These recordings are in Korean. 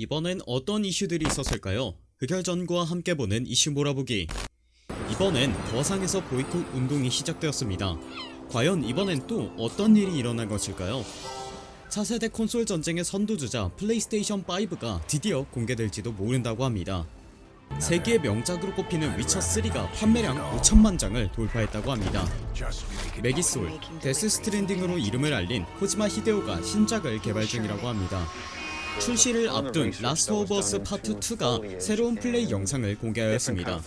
이번엔 어떤 이슈들이 있었을까요? 흑열전구와 함께 보는 이슈 몰아보기. 이번엔 거상에서 보이콧 운동이 시작되었습니다. 과연 이번엔 또 어떤 일이 일어난 것일까요? 차세대 콘솔 전쟁의 선두주자 플레이스테이션 5가 드디어 공개될지도 모른다고 합니다. 세계의 명작으로 꼽히는 위쳐3가 판매량 5천만장을 돌파했다고 합니다. 메기솔, 데스 스트랜딩으로 이름을 알린 코지마 히데오가 신작을 개발 중이라고 합니다 출시를 앞둔 라스트 오브 어스 파트 2가 새로운 플레이 영상을 공개하였습니다.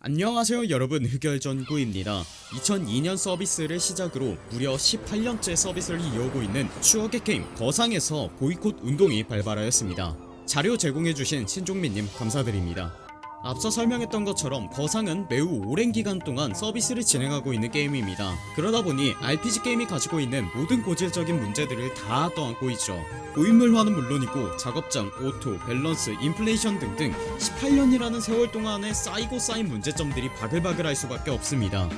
안녕하세요 여러분. 흑열전구입니다. 2002년 서비스를 시작으로 무려 18년째 서비스를 이어오고 있는 추억의 게임 거상에서 보이콧 운동이 발발하였습니다. 자료 제공해주신 신종민님 감사드립니다 앞서 설명했던 것처럼 거상은 매우 오랜 기간 동안 서비스를 진행하고 있는 게임입니다. 그러다보니 RPG 게임이 가지고 있는 모든 고질적인 문제들을 다 떠안고 있죠. 고인물화는 물론이고 작업장, 오토, 밸런스, 인플레이션 등등 18년이라는 세월 동안에 쌓이고 쌓인 문제점들이 바글바글할 수밖에 없습니다.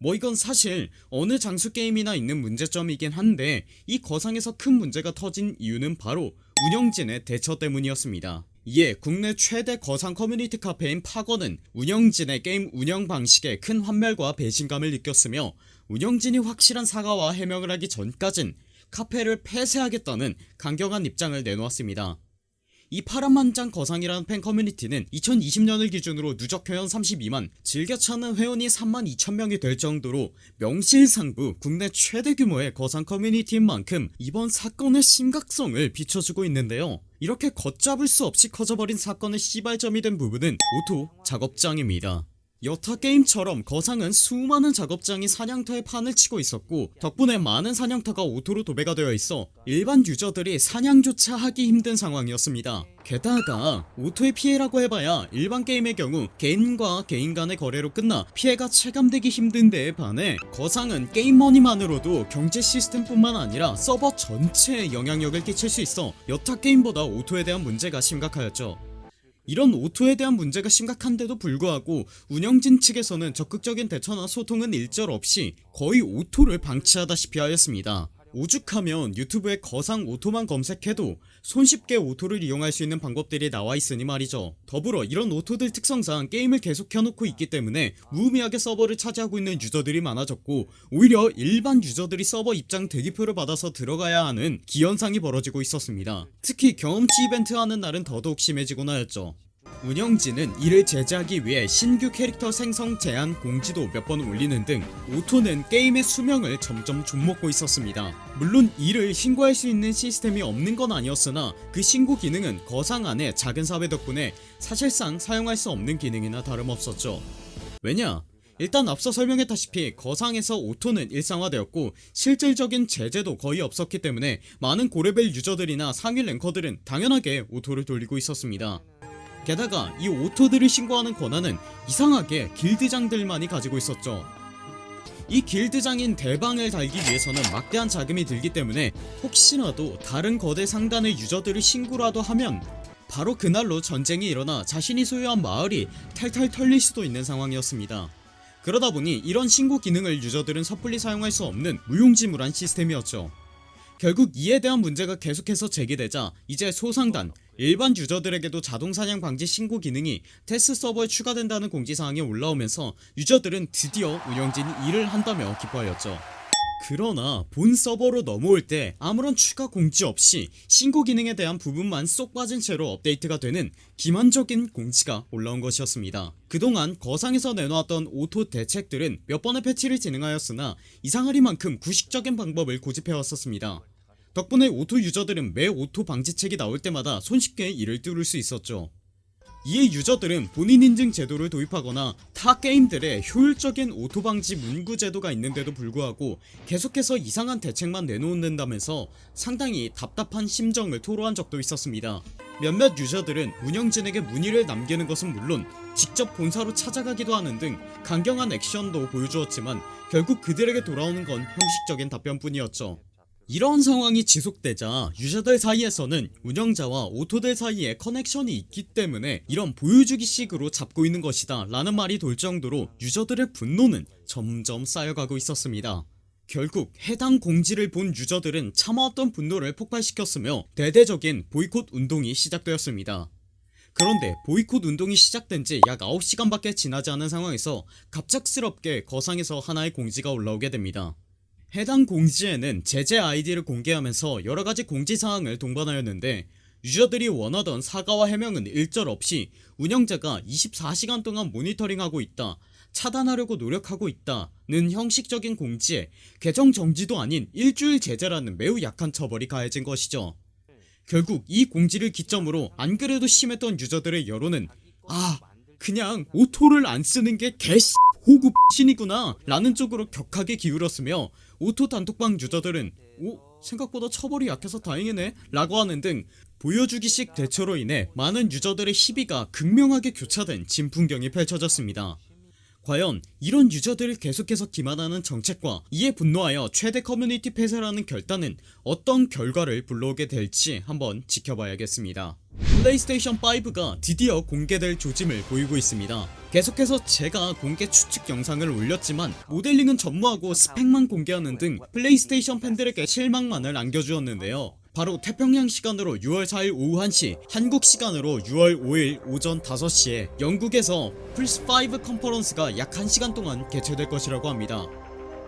뭐 이건 사실 어느 장수 게임이나 있는 문제점이긴 한데 이 거상에서 큰 문제가 터진 이유는 바로 운영진의 대처 때문이었습니다 이에 국내 최대 거상 커뮤니티 카페인 파거는 운영진의 게임 운영 방식에 큰 환멸과 배신감을 느꼈으며 운영진이 확실한 사과와 해명을 하기 전까진 카페를 폐쇄하겠다는 강경한 입장을 내놓았습니다 이 파란만장 거상이라는 팬 커뮤니티는 2020년을 기준으로 누적 회원 32만 즐겨 찾는 회원이 3만 2천명이 될 정도로 명실상부 국내 최대 규모의 거상 커뮤니티인 만큼 이번 사건의 심각성을 비춰주고 있는데요. 이렇게 걷잡을 수 없이 커져버린 사건의 시발점이 된 부분은 오토 작업장입니다 여타 게임처럼 거상은 수많은 작업장이 사냥터에 판을 치고 있었고 덕분에 많은 사냥터가 오토로 도배가 되어 있어 일반 유저들이 사냥조차 하기 힘든 상황이었습니다. 게다가 오토의 피해라고 해봐야 일반 게임의 경우 개인과 개인 간의 거래로 끝나 피해가 체감되기 힘든 데에 반해 거상은 게임머니만으로도 경제 시스템뿐만 아니라 서버 전체에 영향력을 끼칠 수 있어 여타 게임보다 오토에 대한 문제가 심각하였죠 이런 오토에 대한 문제가 심각한데도 불구하고 운영진 측에서는 적극적인 대처나 소통은 일절 없이 거의 오토를 방치하다시피 하였습니다 오죽하면 유튜브에 거상 오토만 검색해도 손쉽게 오토를 이용할 수 있는 방법들이 나와 있으니 말이죠. 더불어 이런 오토들 특성상 게임을 계속 켜놓고 있기 때문에 무의미하게 서버를 차지하고 있는 유저들이 많아졌고 오히려 일반 유저들이 서버 입장 대기표를 받아서 들어가야 하는 기현상이 벌어지고 있었습니다. 특히 경험치 이벤트 하는 날은 더더욱 심해지곤 하였죠 운영진은 이를 제재하기 위해 신규 캐릭터 생성 제한 공지도 몇 번 올리는 등 오토는 게임의 수명을 점점 좀먹고 있었습니다. 물론 이를 신고할 수 있는 시스템이 없는 건 아니었으나 그 신고 기능은 거상 안의 작은 사회 덕분에 사실상 사용할 수 없는 기능이나 다름없었죠. 왜냐? 일단 앞서 설명했다시피 거상에서 오토는 일상화되었고 실질적인 제재도 거의 없었기 때문에 많은 고레벨 유저들이나 상위 랭커들은 당연하게 오토를 돌리고 있었습니다 게다가 이 오토들을 신고하는 권한은 이상하게 길드장들만이 가지고 있었죠. 이 길드장인 대방을 달기 위해서는 막대한 자금이 들기 때문에 혹시라도 다른 거대 상단의 유저들을 신고라도 하면 바로 그날로 전쟁이 일어나 자신이 소유한 마을이 탈탈 털릴 수도 있는 상황이었습니다. 그러다보니 이런 신고 기능을 유저들은 섣불리 사용할 수 없는 무용지물한 시스템이었죠. 결국 이에 대한 문제가 계속해서 제기되자 이제 소상단 일반 유저들에게도 자동사냥 방지 신고 기능이 테스트 서버에 추가된다는 공지사항이 올라오면서 유저들은 드디어 운영진이 일을 한다며 기뻐하였죠. 그러나 본 서버로 넘어올 때 아무런 추가 공지 없이 신고 기능에 대한 부분만 쏙 빠진 채로 업데이트가 되는 기만적인 공지가 올라온 것이었습니다. 그동안 거상에서 내놓았던 오토 대책들은 몇 번의 패치를 진행하였으나 이상하리만큼 구식적인 방법을 고집해왔었습니다 덕분에 오토 유저들은 매 오토 방지책이 나올 때마다 손쉽게 이를 뚫을 수 있었죠. 이에 유저들은 본인 인증 제도를 도입하거나 타 게임들의 효율적인 오토 방지 문구 제도가 있는데도 불구하고 계속해서 이상한 대책만 내놓는다면서 상당히 답답한 심정을 토로한 적도 있었습니다. 몇몇 유저들은 운영진에게 문의를 남기는 것은 물론 직접 본사로 찾아가기도 하는 등 강경한 액션도 보여주었지만 결국 그들에게 돌아오는 건 형식적인 답변뿐이었죠 이런 상황이 지속되자 유저들 사이에서는 운영자와 오토들 사이에 커넥션이 있기 때문에 이런 보여주기 식으로 잡고 있는 것이다 라는 말이 돌 정도로 유저들의 분노는 점점 쌓여가고 있었습니다 결국 해당 공지를 본 유저들은 참아왔던 분노를 폭발시켰으며 대대적인 보이콧 운동이 시작되었습니다. 그런데 보이콧 운동이 시작된지 약 9시간밖에 지나지 않은 상황에서 갑작스럽게 거상에서 하나의 공지가 올라오게 됩니다. 해당 공지에는 제재 아이디를 공개하면서 여러가지 공지사항을 동반하였는데 유저들이 원하던 사과와 해명은 일절 없이 운영자가 24시간 동안 모니터링하고 있다 차단하려고 노력하고 있다는 형식적인 공지에 계정 정지도 아닌 일주일 제재라는 매우 약한 처벌이 가해진 것이죠. 결국 이 공지를 기점으로 안 그래도 심했던 유저들의 여론은 아 그냥 오토를 안 쓰는 게 개씹호구 짓이구나 라는 쪽으로 격하게 기울었으며 오토 단톡방 유저들은 오 생각보다 처벌이 약해서 다행이네 라고 하는 등 보여주기식 대처로 인해 많은 유저들의 희비가 극명하게 교차된 진풍경이 펼쳐졌습니다. 과연 이런 유저들을 계속해서 기만하는 정책과 이에 분노하여 최대 커뮤니티 폐쇄라는 결단은 어떤 결과를 불러오게 될지 한번 지켜봐야겠습니다. 플레이스테이션 5가 드디어 공개될 조짐을 보이고 있습니다 계속해서 제가 공개 추측 영상을 올렸지만 모델링은 전무하고 스펙만 공개하는 등 플레이스테이션 팬들에게 실망만을 안겨주었는데요. 바로 태평양 시간으로 6월 4일 오후 1시 한국 시간으로 6월 5일 오전 5시에 영국에서 플스5 컨퍼런스가 약 1시간 동안 개최될 것이라고 합니다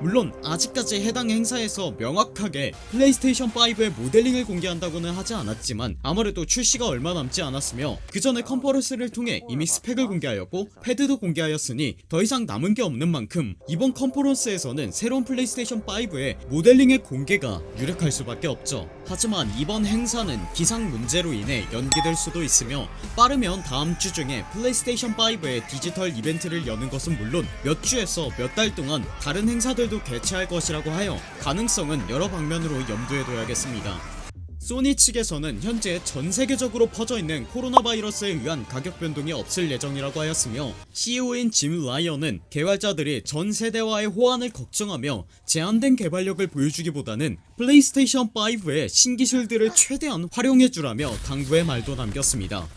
물론 아직까지 해당 행사에서 명확하게 플레이스테이션 5의 모델링을 공개한다고는 하지 않았지만 아무래도 출시가 얼마 남지 않았으며 그 전에 컨퍼런스를 통해 이미 스펙을 공개하였고 패드도 공개하였으니 더 이상 남은 게 없는 만큼 이번 컨퍼런스에서는 새로운 플레이스테이션 5의 모델링의 공개가 유력할 수밖에 없죠 하지만 이번 행사는 기상 문제로 인해 연기될 수도 있으며 빠르면 다음 주 중에 플레이스테이션 5의 디지털 이벤트를 여는 것은 물론 몇 주에서 몇 달 동안 다른 행사들도 개최할 것이라고 하여 가능성은 여러 방면으로 염두에 둬야겠습니다 소니 측에서는 현재 전세계적으로 퍼져있는 코로나 바이러스에 의한 가격 변동이 없을 예정이라고 하였으며 CEO인 짐 라이언은 개발자들이 전 세대와의 호환을 걱정하며 제한된 개발력을 보여주기보다는 플레이스테이션 5의 신기술들을 최대한 활용해주라며 당부의 말도 남겼습니다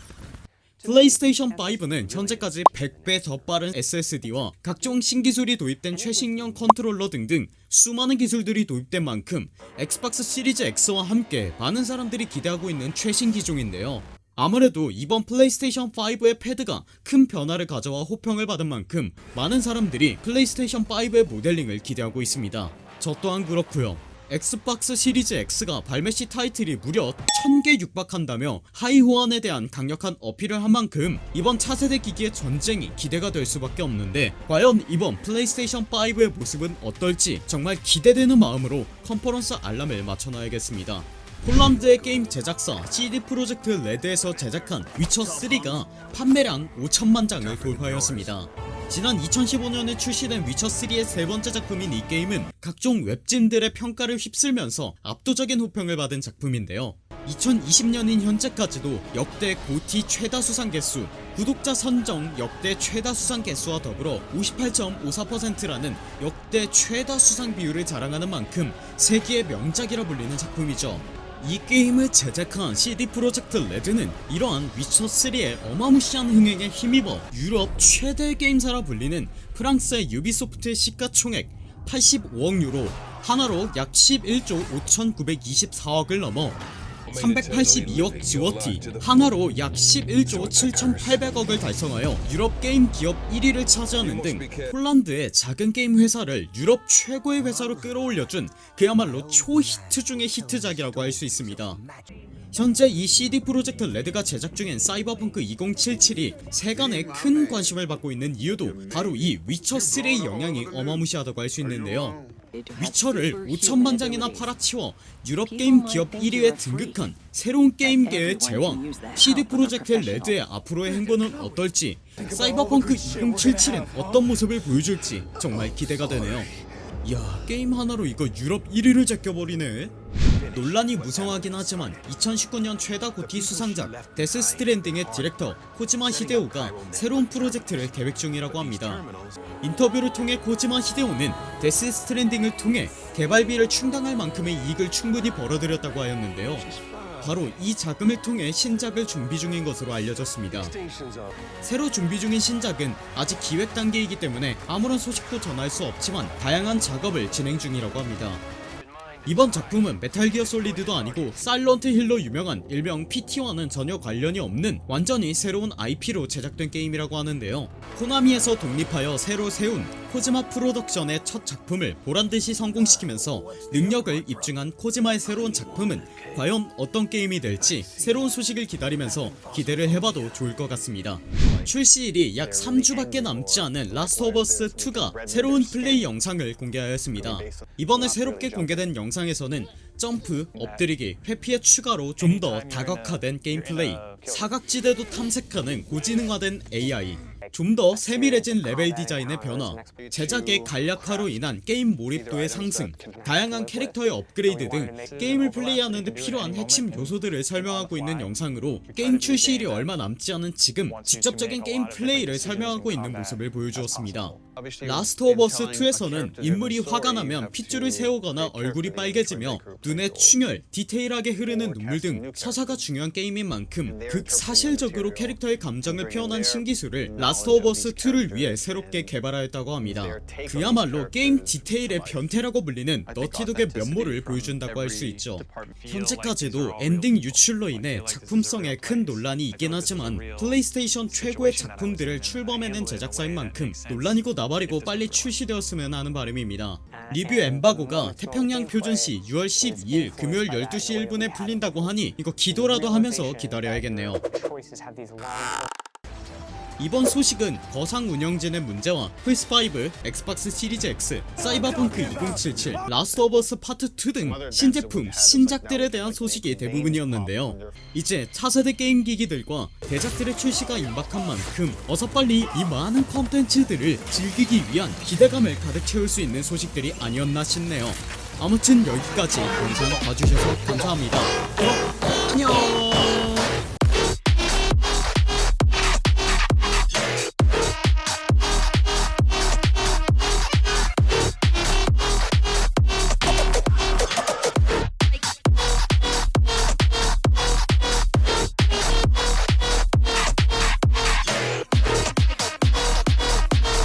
플레이스테이션 5는 현재까지 100배 더 빠른 SSD와 각종 신기술이 도입된 최신형 컨트롤러 등등 수많은 기술들이 도입된 만큼 엑스박스 시리즈 X와 함께 많은 사람들이 기대하고 있는 최신 기종인데요. 아무래도 이번 플레이스테이션 5의 패드가 큰 변화를 가져와 호평을 받은 만큼 많은 사람들이 플레이스테이션 5의 모델링을 기대하고 있습니다. 저 또한 그렇고요 엑스박스 시리즈 X가 발매 시 타이틀이 무려 1000개 육박한다며 하위 호환에 대한 강력한 어필을 한 만큼 이번 차세대 기기의 전쟁이 기대가 될 수밖에 없는데 과연 이번 플레이스테이션 5의 모습은 어떨지 정말 기대되는 마음으로 컨퍼런스 알람을 맞춰놔야겠습니다. 폴란드의 게임 제작사 CD 프로젝트 레드에서 제작한 위쳐3가 판매량 5천만 장을 돌파하였습니다 지난 2015년에 출시된 위쳐3의 세번째 작품인 이 게임은 각종 웹진들의 평가를 휩쓸면서 압도적인 호평을 받은 작품인데요. 2020년인 현재까지도 역대 고티 최다 수상 개수 구독자 선정 역대 최다 수상 개수와 더불어 58.54%라는 역대 최다 수상 비율을 자랑하는 만큼 세계의 명작이라 불리는 작품이죠 이 게임을 제작한 CD 프로젝트 레드는 이러한 위쳐3의 어마무시한 흥행에 힘입어 유럽 최대 게임사라 불리는 프랑스의 유비소프트의 시가총액 85억 유로 한화로 약 11조 5924억을 넘어 382억 즈워티 한화로 약 11조 7800억을 달성하여 유럽 게임 기업 1위를 차지하는 등 폴란드의 작은 게임 회사를 유럽 최고의 회사로 끌어올려준 그야말로 초히트 중의 히트작이라고 할 수 있습니다. 현재 이 CD 프로젝트 레드가 제작 중인 사이버펑크 2077이 세간에 큰 관심을 받고 있는 이유도 바로 이 위쳐3의 영향이 어마무시하다고 할 수 있는데요 위쳐를 5천만 장이나 팔아치워 유럽 게임 기업 1위에 등극한 새로운 게임계의 제왕 CD 프로젝트 레드의 앞으로의 행보는 어떨지 사이버펑크 2077은 어떤 모습을 보여줄지 정말 기대가 되네요. 이야 게임 하나로 이거 유럽 1위를 제껴버리네 논란이 무성하긴 하지만 2019년 최다 GOTY 수상작 데스 스트랜딩의 디렉터 코지마 히데오가 새로운 프로젝트를 계획 중이라고 합니다 인터뷰를 통해 코지마 히데오는 데스 스트랜딩을 통해 개발비를 충당할 만큼의 이익을 충분히 벌어들였다고 하였는데요 바로 이 자금을 통해 신작을 준비 중인 것으로 알려졌습니다. 새로 준비 중인 신작은 아직 기획 단계이기 때문에 아무런 소식도 전할 수 없지만 다양한 작업을 진행 중이라고 합니다. 이번 작품은 메탈기어 솔리드도 아니고 사일런트 힐로 유명한 일명 PT와는 전혀 관련이 없는 완전히 새로운 IP로 제작된 게임이라고 하는데요. 코나미에서 독립하여 새로 세운 코지마 프로덕션의 첫 작품을 보란듯이 성공시키면서 능력을 입증한 코지마의 새로운 작품은 과연 어떤 게임이 될지 새로운 소식을 기다리면서 기대를 해봐도 좋을 것 같습니다 출시일이 약 3주밖에 남지 않은 라스트 오브 어스 2가 새로운 플레이 영상을 공개하였습니다. 이번에 새롭게 공개된 영상에서는 점프, 엎드리기, 회피의 추가로 좀 더 다각화된 게임 플레이 사각지대도 탐색하는 고지능화된 AI 좀 더 세밀해진 레벨 디자인의 변화 제작의 간략화로 인한 게임 몰입도의 상승 다양한 캐릭터의 업그레이드 등 게임을 플레이하는데 필요한 핵심 요소들을 설명하고 있는 영상으로 게임 출시일이 얼마 남지 않은 지금 직접적인 게임 플레이를 설명하고 있는 모습을 보여주었습니다. 라스트 오브 어스 2에서는 인물이 화가 나면 핏줄을 세우거나 얼굴이 빨개지며 눈에 충혈, 디테일하게 흐르는 눈물 등 서사가 중요한 게임인 만큼 극사실적으로 캐릭터의 감정을 표현한 신기술을 라스트 오브 어스 2를 위해 새롭게 개발하였다고 합니다. 그야말로 게임 디테일의 변태라고 불리는 너티독의 면모를 보여준다고 할 수 있죠. 현재까지도 엔딩 유출로 인해 작품성에 큰 논란이 있긴 하지만 플레이스테이션 최고의 작품들을 출범해낸 제작사인 만큼 논란이고 나발이고 빨리 출시되었으면 하는 바람입니다. 리뷰 엠바고가 태평양 표준시 6월 12일 금요일 12시 1분에 풀린다고 하니 이거 기도라도 하면서 기다려야겠네요 이번 소식은 거상 운영진의 문제와 플스5, 엑스박스 시리즈 X, 사이버펑크 2077, 라스트 오브 어스 파트 2 등 신제품, 신작들에 대한 소식이 대부분이었는데요. 이제 차세대 게임 기기들과 대작들의 출시가 임박한 만큼 어서 빨리 이 많은 컨텐츠들을 즐기기 위한 기대감을 가득 채울 수 있는 소식들이 아니었나 싶네요. 아무튼 여기까지 영상 봐주셔서 감사합니다. 그럼 안녕